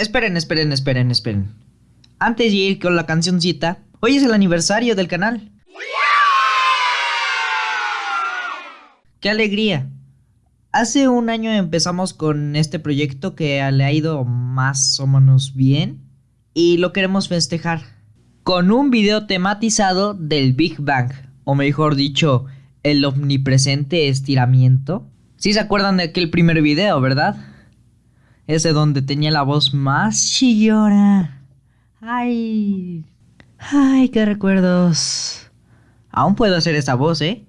Esperen, esperen, esperen, esperen. Antes de ir con la cancioncita, hoy es el aniversario del canal. ¡Qué alegría! Hace un año empezamos con este proyecto que le ha ido más o menos bien y lo queremos festejar con un video tematizado del Big Bang, o mejor dicho, el omnipresente estiramiento. Si se acuerdan de aquel primer video, ¿verdad? Ese donde tenía la voz más chillona. Ay. Ay, qué recuerdos. Aún puedo hacer esa voz, ¿eh?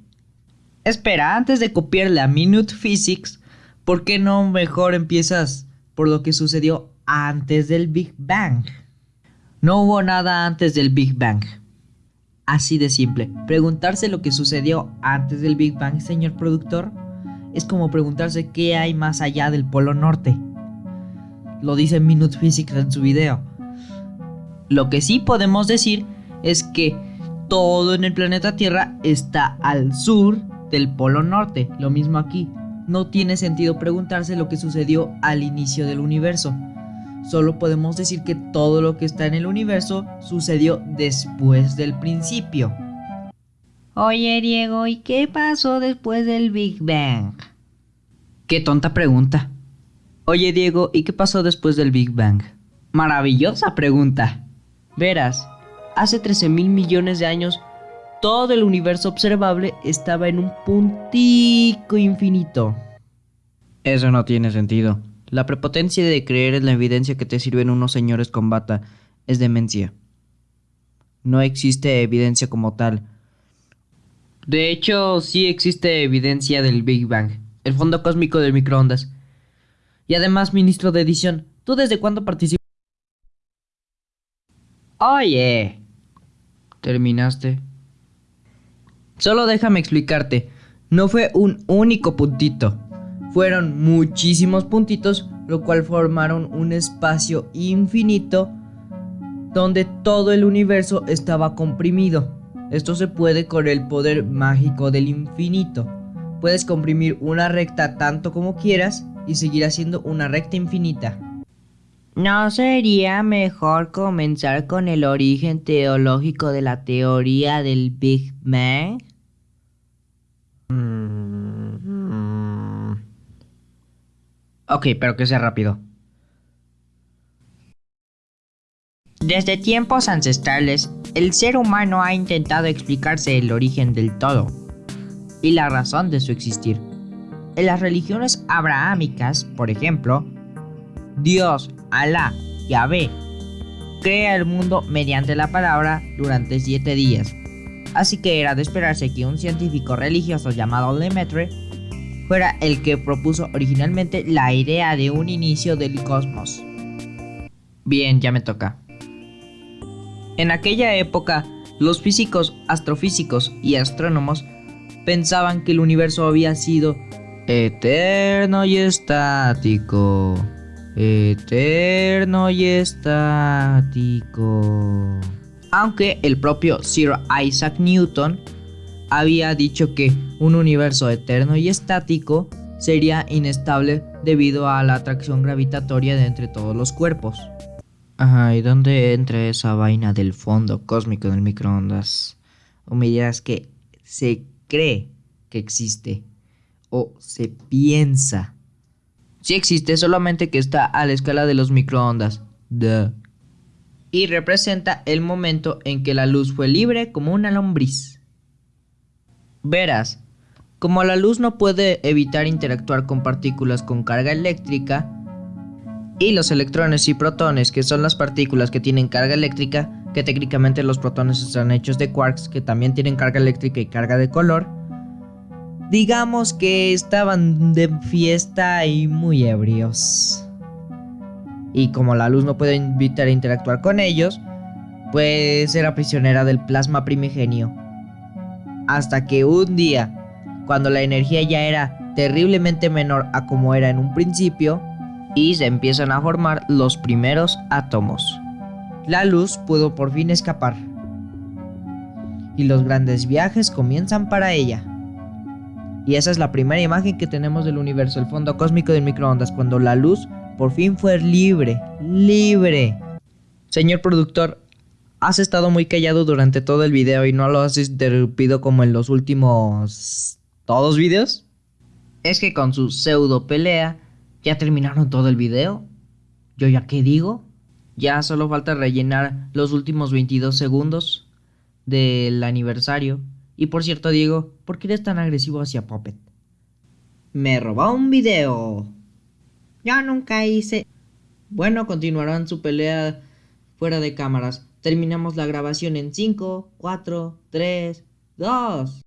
Espera, antes de copiarle a Minute Physics, ¿por qué no mejor empiezas por lo que sucedió antes del Big Bang? No hubo nada antes del Big Bang. Así de simple. Preguntarse lo que sucedió antes del Big Bang, señor productor, es como preguntarse qué hay más allá del Polo Norte. Lo dice Minute Physics en su video. Lo que sí podemos decir es que todo en el planeta Tierra está al sur del Polo Norte. Lo mismo aquí. No tiene sentido preguntarse lo que sucedió al inicio del universo Solo podemos decir que todo lo que está en el universo sucedió después del principio. Oye Diego, ¿y qué pasó después del Big Bang? Qué tonta pregunta. Oye Diego, ¿y qué pasó después del Big Bang? Maravillosa pregunta. Verás, hace 13 mil millones de años, todo el universo observable estaba en un puntico infinito. Eso no tiene sentido. La prepotencia de creer en la evidencia que te sirven unos señores con bata es demencia. No existe evidencia como tal. De hecho, sí existe evidencia del Big Bang, el fondo cósmico del microondas. Y además, ministro de edición, ¿tú desde cuándo participas? Oye. ¿Terminaste? Solo déjame explicarte. No fue un único puntito. Fueron muchísimos puntitos, lo cual formaron un espacio infinito donde todo el universo estaba comprimido. Esto se puede con el poder mágico del infinito. Puedes comprimir una recta tanto como quieras y seguir haciendo una recta infinita. ¿No sería mejor comenzar con el origen teológico de la teoría del Big Bang? Ok, pero que sea rápido. Desde tiempos ancestrales, el ser humano ha intentado explicarse el origen del todo y la razón de su existir. En las religiones abrahámicas, por ejemplo, Dios, Alá, Yahvé, crea el mundo mediante la palabra durante siete días. Así que era de esperarse que un científico religioso llamado Lemaitre fuera el que propuso originalmente la idea de un inicio del cosmos. Bien, ya me toca. En aquella época, los físicos, astrofísicos y astrónomos pensaban que el universo había sido eterno y estático. Eterno y estático. Aunque el propio Sir Isaac Newton había dicho que un universo eterno y estático sería inestable debido a la atracción gravitatoria de entre todos los cuerpos. Ajá, ¿y dónde entra esa vaina del fondo cósmico del microondas? O me dirás que se cree que existe o se piensa. Sí existe, solamente que está a la escala de los microondas. Duh. Y representa el momento en que la luz fue libre como una lombriz. Verás, como la luz no puede evitar interactuar con partículas con carga eléctrica, y los electrones y protones, que son las partículas que tienen carga eléctrica, que técnicamente los protones están hechos de quarks, que también tienen carga eléctrica y carga de color, digamos que estaban de fiesta y muy ebrios. Y como la luz no puede evitar interactuar con ellos, pues era prisionera del plasma primigenio hasta que un día, cuando la energía ya era terriblemente menor a como era en un principio, y se empiezan a formar los primeros átomos. La luz pudo por fin escapar. Y los grandes viajes comienzan para ella. Y esa es la primera imagen que tenemos del universo, el fondo cósmico del microondas, cuando la luz Por fin fue libre, libre. Señor productor, has estado muy callado durante todo el video y no lo has interrumpido como en los últimos... ¿Todos videos? Es que con su pseudo pelea ya terminaron todo el video. ¿Yo ya qué digo? Ya solo falta rellenar los últimos 22 segundos del aniversario. Y por cierto, Diego, ¿por qué eres tan agresivo hacia Puppet? Me robó un video. Ya nunca hice. Bueno, continuarán su pelea fuera de cámaras. Terminamos la grabación en 5, 4, 3, 2.